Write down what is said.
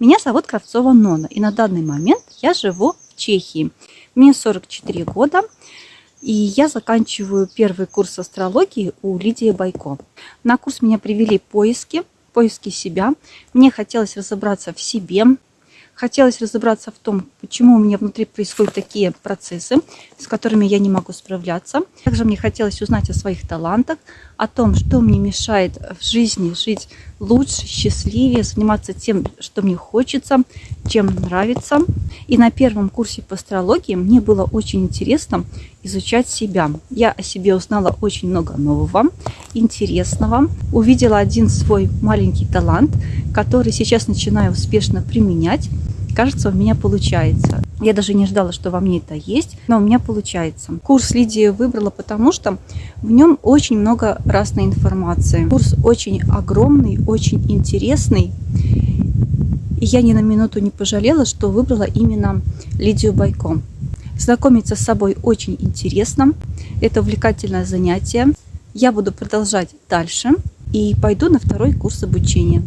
Меня зовут Кравцова Нона, и на данный момент я живу в Чехии. Мне 44 года, и я заканчиваю первый курс астрологии у Лидии Байко. На курс меня привели поиски, поиски себя. Мне хотелось разобраться в себе, Хотелось разобраться в том, почему у меня внутри происходят такие процессы, с которыми я не могу справляться. Также мне хотелось узнать о своих талантах, о том, что мне мешает в жизни жить лучше, счастливее, заниматься тем, что мне хочется, чем нравится. И на первом курсе по астрологии мне было очень интересно изучать себя. Я о себе узнала очень много нового, интересного. Увидела один свой маленький талант, который сейчас начинаю успешно применять. Кажется, у меня получается. Я даже не ждала, что во мне это есть, но у меня получается. Курс Лидии выбрала, потому что в нем очень много разной информации. Курс очень огромный, очень интересный. И я ни на минуту не пожалела, что выбрала именно Лидию Байко. Знакомиться с собой очень интересно. Это увлекательное занятие. Я буду продолжать дальше и пойду на второй курс обучения.